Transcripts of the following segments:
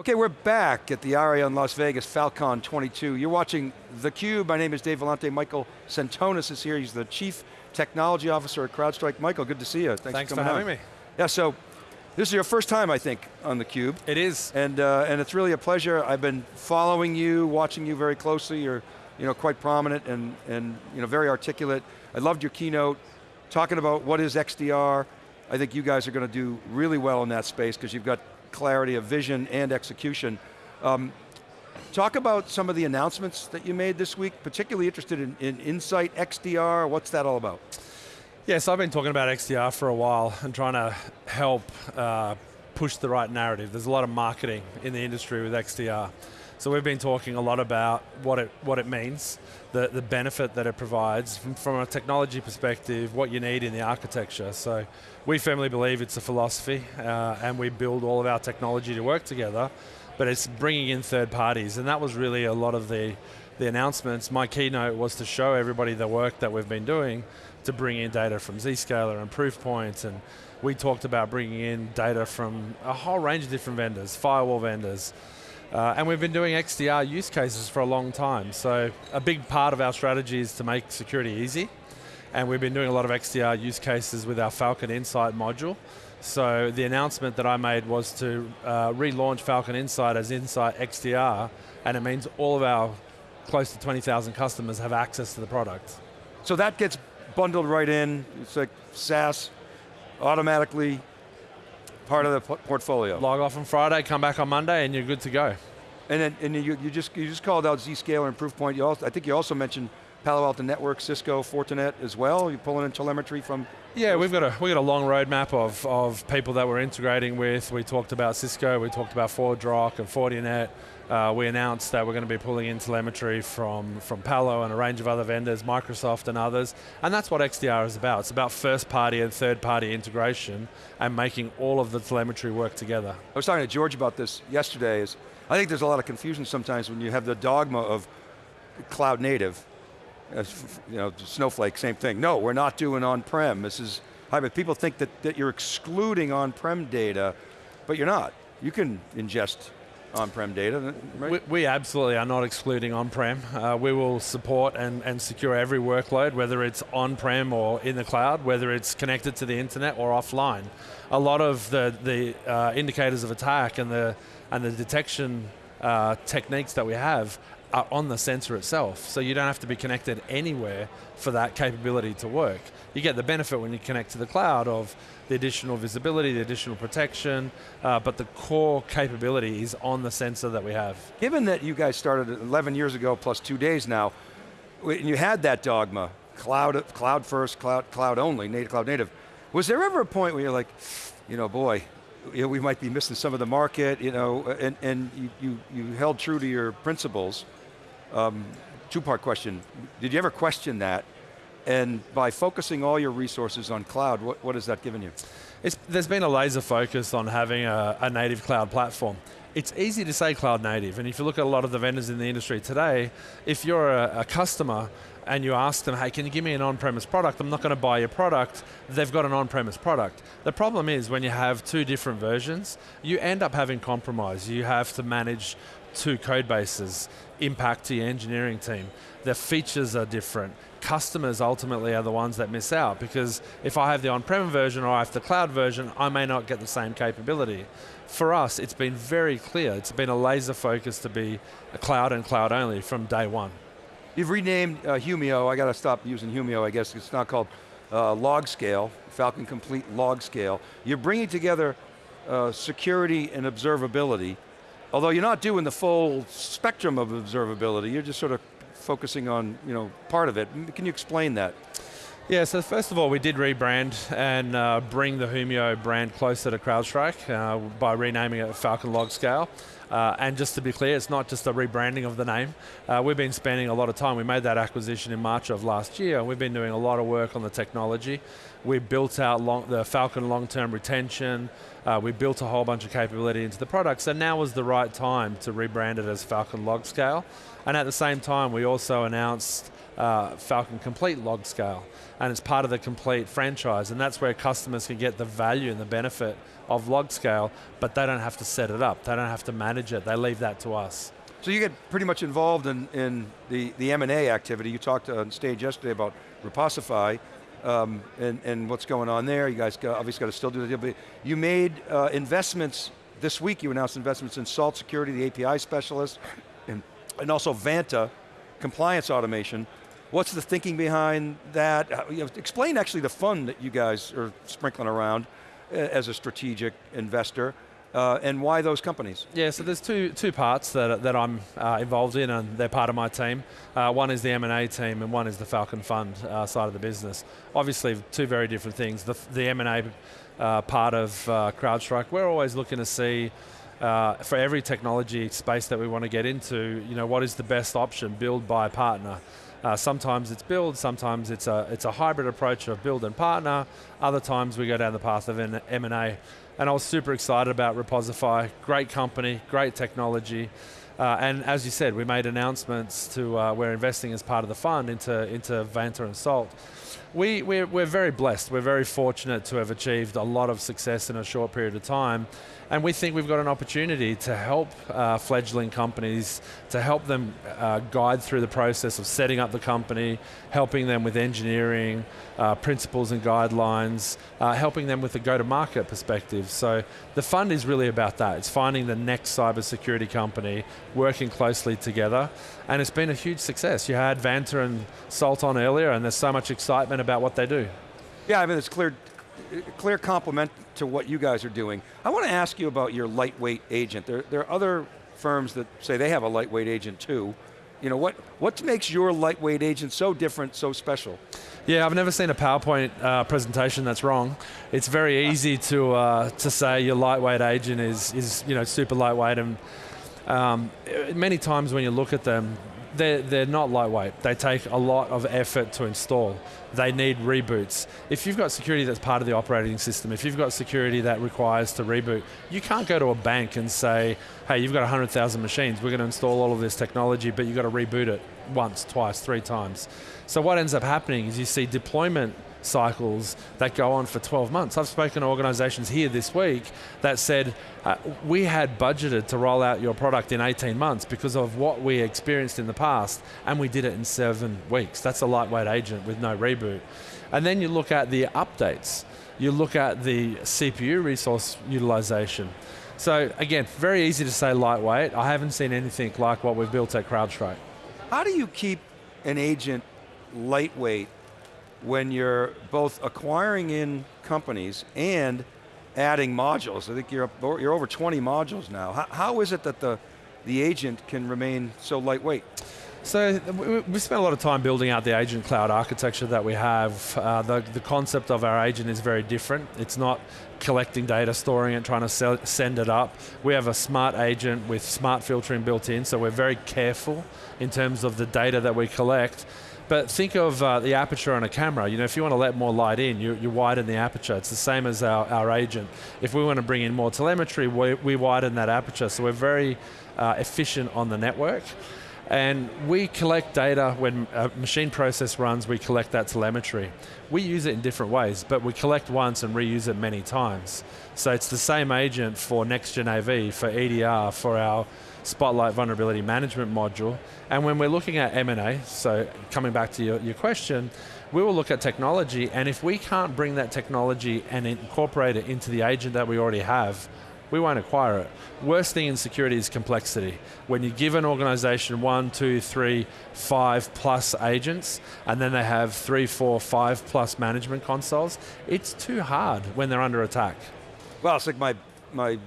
Okay, we're back at the ARIA in Las Vegas, Falcon 22. You're watching theCUBE, my name is Dave Vellante, Michael Sentonas is here, he's the Chief Technology Officer at CrowdStrike. Michael, good to see you. Thanks, Thanks for, for having on. me. Yeah, so this is your first time, I think, on theCUBE. It is. And, uh, and it's really a pleasure. I've been following you, watching you very closely. You're you know, quite prominent and, and you know, very articulate. I loved your keynote, talking about what is XDR. I think you guys are going to do really well in that space because you've got clarity of vision and execution. Um, talk about some of the announcements that you made this week, particularly interested in, in Insight XDR, what's that all about? Yes, I've been talking about XDR for a while and trying to help uh, push the right narrative. There's a lot of marketing in the industry with XDR. So we've been talking a lot about what it, what it means, the, the benefit that it provides from, from a technology perspective, what you need in the architecture. So we firmly believe it's a philosophy uh, and we build all of our technology to work together, but it's bringing in third parties and that was really a lot of the, the announcements. My keynote was to show everybody the work that we've been doing to bring in data from Zscaler and Proofpoint and we talked about bringing in data from a whole range of different vendors, firewall vendors, uh, and we've been doing XDR use cases for a long time. So a big part of our strategy is to make security easy. And we've been doing a lot of XDR use cases with our Falcon Insight module. So the announcement that I made was to uh, relaunch Falcon Insight as Insight XDR, and it means all of our close to 20,000 customers have access to the product. So that gets bundled right in, it's like SaaS, automatically part of the portfolio. Log off on Friday, come back on Monday, and you're good to go. And then and you, you just you just called out Zscaler and Proofpoint. You also, I think you also mentioned Palo Alto Network, Cisco, Fortinet as well. You're pulling in telemetry from. Yeah, we've got a we got a long roadmap of of people that we're integrating with. We talked about Cisco, we talked about ForgeRock and Fortinet. Uh, we announced that we're going to be pulling in telemetry from, from Palo and a range of other vendors, Microsoft and others, and that's what XDR is about. It's about first party and third party integration and making all of the telemetry work together. I was talking to George about this yesterday, is I think there's a lot of confusion sometimes when you have the dogma of cloud native, you know, Snowflake, same thing. No, we're not doing on-prem, this is hybrid. People think that, that you're excluding on-prem data, but you're not. You can ingest on-prem data, right? We, we, absolutely are not excluding on-prem. Uh, we will support and, and secure every workload, whether it's on-prem or in the cloud, whether it's connected to the internet or offline. A lot of the, the uh, indicators of attack and the, and the detection uh, techniques that we have are on the sensor itself. So you don't have to be connected anywhere for that capability to work. You get the benefit when you connect to the cloud of the additional visibility, the additional protection, uh, but the core capability is on the sensor that we have. Given that you guys started 11 years ago plus two days now, and you had that dogma, cloud, cloud first, cloud, cloud only, native, cloud native, was there ever a point where you're like, you know, boy, you know, we might be missing some of the market, you know, and, and you, you, you held true to your principles, um, two-part question. Did you ever question that? And by focusing all your resources on cloud, what, what has that given you? It's, there's been a laser focus on having a, a native cloud platform. It's easy to say cloud native, and if you look at a lot of the vendors in the industry today, if you're a, a customer and you ask them, hey, can you give me an on-premise product? I'm not going to buy your product. They've got an on-premise product. The problem is when you have two different versions, you end up having compromise. You have to manage two code bases, impact to your engineering team. The features are different. Customers ultimately are the ones that miss out because if I have the on-prem version or I have the cloud version, I may not get the same capability. For us, it's been very clear. It's been a laser focus to be a cloud and cloud only from day one. You've renamed uh, Humio, I got to stop using Humio, I guess. It's not called uh, LogScale, Falcon Complete LogScale. You're bringing together uh, security and observability Although you're not doing the full spectrum of observability, you're just sort of focusing on you know, part of it. Can you explain that? Yeah, so first of all, we did rebrand and uh, bring the Humio brand closer to CrowdStrike uh, by renaming it Falcon LogScale. Uh, and just to be clear, it's not just a rebranding of the name. Uh, we've been spending a lot of time. We made that acquisition in March of last year, and we've been doing a lot of work on the technology. We built out long, the Falcon long-term retention. Uh, we built a whole bunch of capability into the product, so now was the right time to rebrand it as Falcon LogScale. And at the same time, we also announced uh, Falcon Complete log scale, and it's part of the complete franchise, and that's where customers can get the value and the benefit of log scale, but they don't have to set it up, they don't have to manage it, they leave that to us. So you get pretty much involved in, in the, the M&A activity. You talked on stage yesterday about Reposify um, and, and what's going on there. You guys obviously got to still do the deal, but you made uh, investments, this week you announced investments in Salt Security, the API specialist, and, and also Vanta, compliance automation. What's the thinking behind that? You know, explain actually the fund that you guys are sprinkling around uh, as a strategic investor. Uh, and why those companies? Yeah, so there's two two parts that, that I'm uh, involved in, and they're part of my team. Uh, one is the M&A team, and one is the Falcon Fund uh, side of the business. Obviously, two very different things. The, the M&A uh, part of uh, CrowdStrike, we're always looking to see for every technology space that we want to get into, you know, what is the best option, build, buy, partner. Uh, sometimes it's build, sometimes it's a, it's a hybrid approach of build and partner. Other times we go down the path of M&A. And I was super excited about Reposify. Great company, great technology. Uh, and as you said, we made announcements to, uh, we're investing as part of the fund into, into Vanta and Salt. We, we're, we're very blessed, we're very fortunate to have achieved a lot of success in a short period of time. And we think we've got an opportunity to help uh, fledgling companies, to help them uh, guide through the process of setting up the company, helping them with engineering, uh, principles and guidelines, uh, helping them with the go-to-market perspective. So the fund is really about that. It's finding the next cybersecurity company, working closely together, and it's been a huge success. You had Vanta and Salt on earlier, and there's so much excitement about what they do. Yeah, I mean, it's clear clear compliment to what you guys are doing. I want to ask you about your lightweight agent. There, there are other firms that say they have a lightweight agent too. You know, what, what makes your lightweight agent so different, so special? Yeah, I've never seen a PowerPoint uh, presentation that's wrong. It's very easy to, uh, to say your lightweight agent is, is you know, super lightweight and um, many times when you look at them, they're, they're not lightweight. They take a lot of effort to install. They need reboots. If you've got security that's part of the operating system, if you've got security that requires to reboot, you can't go to a bank and say, hey, you've got 100,000 machines, we're going to install all of this technology, but you've got to reboot it once, twice, three times. So what ends up happening is you see deployment cycles that go on for 12 months. I've spoken to organizations here this week that said, uh, we had budgeted to roll out your product in 18 months because of what we experienced in the past, and we did it in seven weeks. That's a lightweight agent with no reboot. And then you look at the updates. You look at the CPU resource utilization. So again, very easy to say lightweight. I haven't seen anything like what we've built at CrowdStrike. How do you keep an agent lightweight when you're both acquiring in companies and adding modules. I think you're, up, you're over 20 modules now. How, how is it that the, the agent can remain so lightweight? So we spent a lot of time building out the agent cloud architecture that we have. Uh, the, the concept of our agent is very different. It's not collecting data, storing it, trying to sell, send it up. We have a smart agent with smart filtering built in, so we're very careful in terms of the data that we collect but think of uh, the aperture on a camera. You know, if you want to let more light in, you, you widen the aperture. It's the same as our, our agent. If we want to bring in more telemetry, we, we widen that aperture. So we're very uh, efficient on the network. And we collect data when a machine process runs, we collect that telemetry. We use it in different ways, but we collect once and reuse it many times. So it's the same agent for next-gen AV, for EDR, for our Spotlight Vulnerability Management module. And when we're looking at M&A, so coming back to your, your question, we will look at technology, and if we can't bring that technology and incorporate it into the agent that we already have, we won't acquire it. Worst thing in security is complexity. When you give an organization one, two, three, five plus agents, and then they have three, four, five plus management consoles, it's too hard when they're under attack. Well, it's like my, my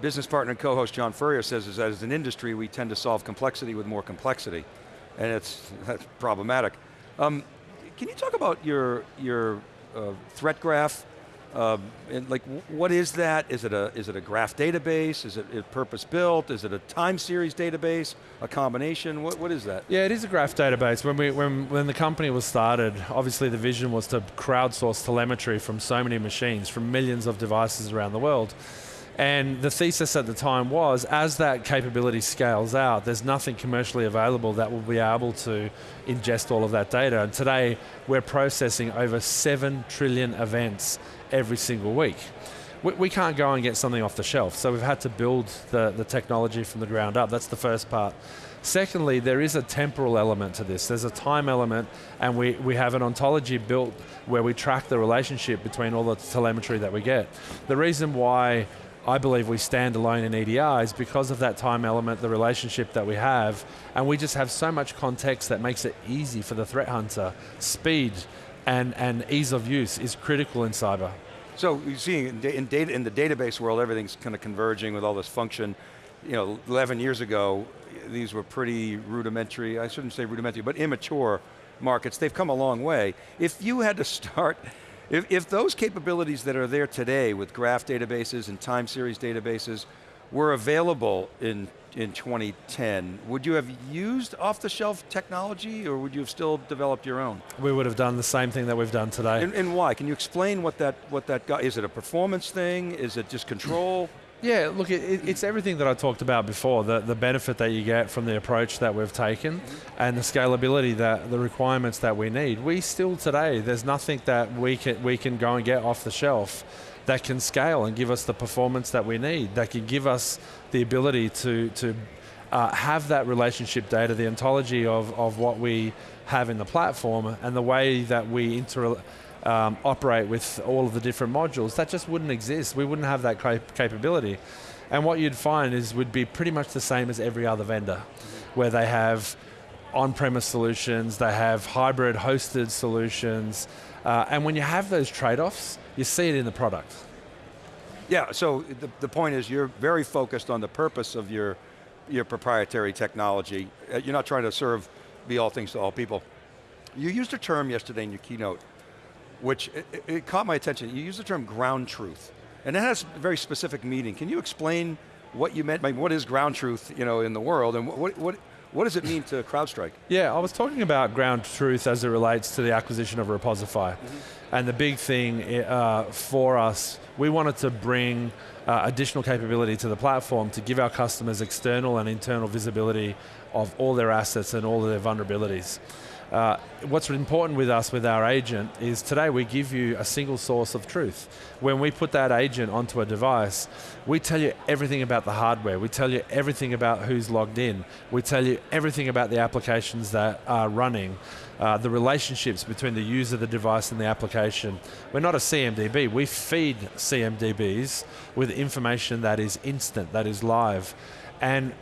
business partner and co-host John Furrier says is that as an industry, we tend to solve complexity with more complexity. And it's that's problematic. Um, can you talk about your, your uh, threat graph? Uh, and like, what is that? Is it a is it a graph database? Is it, purpose built? Is it a time series database? A combination? What what is that? Yeah, it is a graph database. When we when when the company was started, obviously the vision was to crowdsource telemetry from so many machines, from millions of devices around the world. And the thesis at the time was as that capability scales out, there's nothing commercially available that will be able to ingest all of that data. And today, we're processing over 7 trillion events every single week. We, we can't go and get something off the shelf, so we've had to build the, the technology from the ground up. That's the first part. Secondly, there is a temporal element to this. There's a time element, and we, we have an ontology built where we track the relationship between all the telemetry that we get. The reason why I believe we stand alone in EDR is because of that time element, the relationship that we have, and we just have so much context that makes it easy for the threat hunter. Speed and, and ease of use is critical in cyber. So you see in, in, data, in the database world, everything's kind of converging with all this function. You know, 11 years ago, these were pretty rudimentary, I shouldn't say rudimentary, but immature markets. They've come a long way. If you had to start, if, if those capabilities that are there today with graph databases and time series databases were available in, in 2010, would you have used off-the-shelf technology or would you have still developed your own? We would have done the same thing that we've done today. And, and why? Can you explain what that, what that got, is it a performance thing? Is it just control? Yeah, look, it, it's everything that I talked about before, the, the benefit that you get from the approach that we've taken and the scalability, that the requirements that we need. We still today, there's nothing that we can, we can go and get off the shelf that can scale and give us the performance that we need, that can give us the ability to, to uh, have that relationship data, the ontology of, of what we have in the platform and the way that we inter um, operate with all of the different modules, that just wouldn't exist. We wouldn't have that cap capability. And what you'd find is would be pretty much the same as every other vendor, where they have on-premise solutions, they have hybrid hosted solutions, uh, and when you have those trade-offs, you see it in the product. Yeah, so the, the point is you're very focused on the purpose of your, your proprietary technology. Uh, you're not trying to serve, be all things to all people. You used a term yesterday in your keynote, which it, it caught my attention. You use the term ground truth, and it has a very specific meaning. Can you explain what you meant by what is ground truth you know, in the world, and what, what, what does it mean to CrowdStrike? Yeah, I was talking about ground truth as it relates to the acquisition of Reposify. Mm -hmm. And the big thing uh, for us, we wanted to bring uh, additional capability to the platform to give our customers external and internal visibility of all their assets and all of their vulnerabilities. Uh, what's important with us, with our agent, is today we give you a single source of truth. When we put that agent onto a device, we tell you everything about the hardware, we tell you everything about who's logged in, we tell you everything about the applications that are running, uh, the relationships between the user, the device, and the application. We're not a CMDB, we feed CMDBs with information that is instant, that is live. And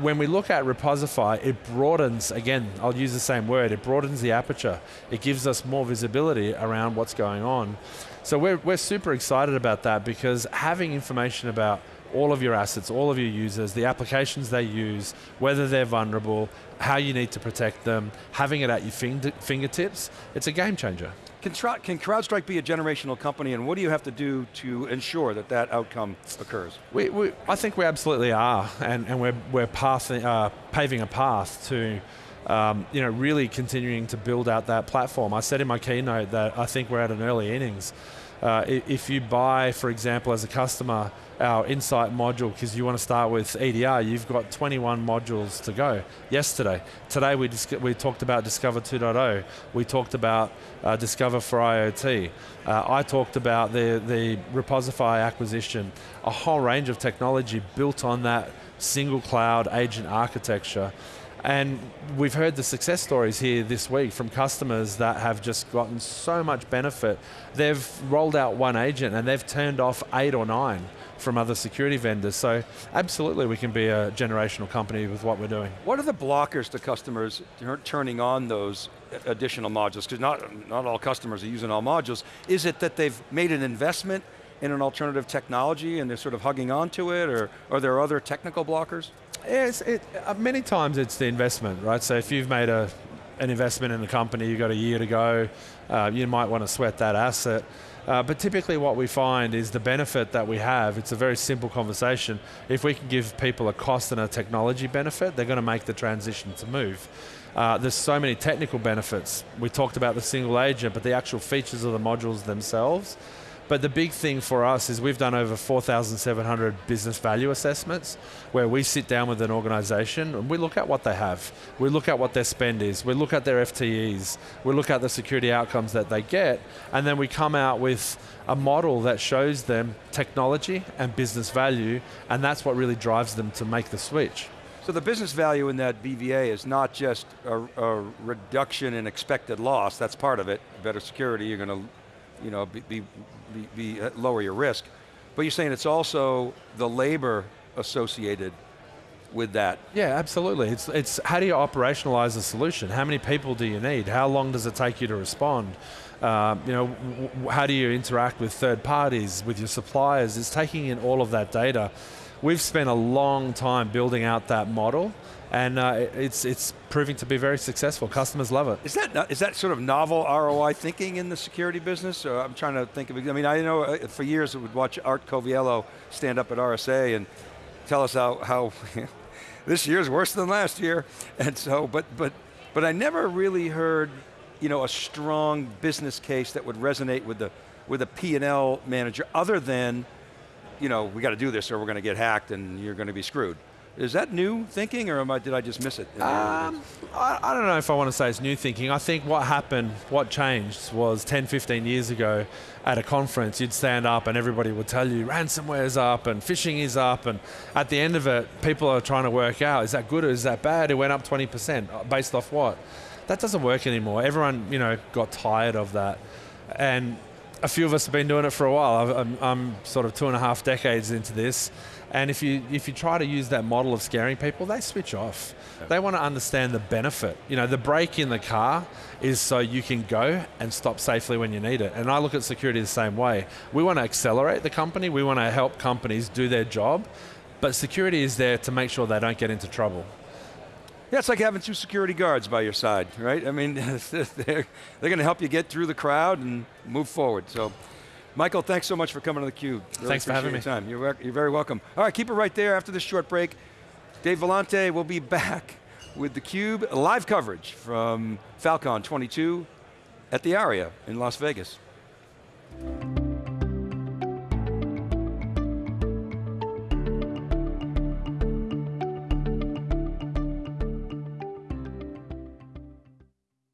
when we look at Reposify, it broadens, again, I'll use the same word, it broadens the aperture. It gives us more visibility around what's going on. So we're, we're super excited about that because having information about all of your assets, all of your users, the applications they use, whether they're vulnerable, how you need to protect them, having it at your fingertips, it's a game changer. Can, can, CrowdStrike be a generational company and what do you have to do to ensure that that outcome occurs? We, we I think we absolutely are and, and we're, we're path, uh, paving a path to um, you know, really continuing to build out that platform. I said in my keynote that I think we're at an early innings. Uh, if you buy, for example, as a customer, our Insight module, because you want to start with EDR, you've got 21 modules to go. Yesterday, today we, we talked about Discover 2.0. We talked about uh, Discover for IoT. Uh, I talked about the, the Reposify acquisition, a whole range of technology built on that single cloud agent architecture. And we've heard the success stories here this week from customers that have just gotten so much benefit. They've rolled out one agent and they've turned off eight or nine from other security vendors. So absolutely we can be a generational company with what we're doing. What are the blockers to customers turning on those additional modules? Because not, not all customers are using all modules. Is it that they've made an investment in an alternative technology and they're sort of hugging onto it, or are there other technical blockers? Yes, it, uh, many times it's the investment, right? So if you've made a, an investment in a company, you've got a year to go, uh, you might want to sweat that asset. Uh, but typically what we find is the benefit that we have, it's a very simple conversation. If we can give people a cost and a technology benefit, they're going to make the transition to move. Uh, there's so many technical benefits. We talked about the single agent, but the actual features of the modules themselves, But the big thing for us is we've done over 4,700 business value assessments where we sit down with an organization and we look at what they have. We look at what their spend is. We look at their FTEs. We look at the security outcomes that they get. And then we come out with a model that shows them technology and business value. And that's what really drives them to make the switch. So the business value in that BVA is not just a, a reduction in expected loss, that's part of it. Better security, you're going to you know, be, be, be, be uh, lower your risk. But you're saying it's also the labor associated with that. Yeah, absolutely. It's, it's how do you operationalize a solution? How many people do you need? How long does it take you to respond? Um, you know, how do you interact with third parties, with your suppliers? It's taking in all of that data. We've spent a long time building out that model and uh, it's it's proving to be very successful. Customers love it. Is that is that sort of novel ROI thinking in the security business? Or I'm trying to think of. I mean, I know uh, for years I would watch Art Coviello stand up at RSA and tell us how how this year's worse than last year, and so but but but I never really heard you know a strong business case that would resonate with the with a P&L manager other than you know we got to do this or we're going to get hacked and you're going to be screwed. Is that new thinking, or I, did I just miss it? Um, I, I, don't know if I want to say it's new thinking. I think what happened, what changed, was 10, 15 years ago at a conference, you'd stand up and everybody would tell you ransomware's up and phishing is up, and at the end of it, people are trying to work out, is that good or is that bad? It went up 20%, uh, based off what? That doesn't work anymore. Everyone, you know, got tired of that. And a few of us have been doing it for a while. I'm, I'm sort of two and a half decades into this and if you if you try to use that model of scaring people, they switch off. Yep. They want to understand the benefit. You know, the brake in the car is so you can go and stop safely when you need it. And I look at security the same way. We want to accelerate the company. We want to help companies do their job, but security is there to make sure they don't get into trouble. Yeah, it's like having two security guards by your side, right? I mean, they're, they're going to help you get through the crowd and move forward. So. Michael, thanks so much for coming to theCUBE. Really thanks for having me. Time. You're, you're very welcome. All right, keep it right there after this short break. Dave Vellante will be back with theCUBE live coverage from Falcon 22 at the ARIA in Las Vegas.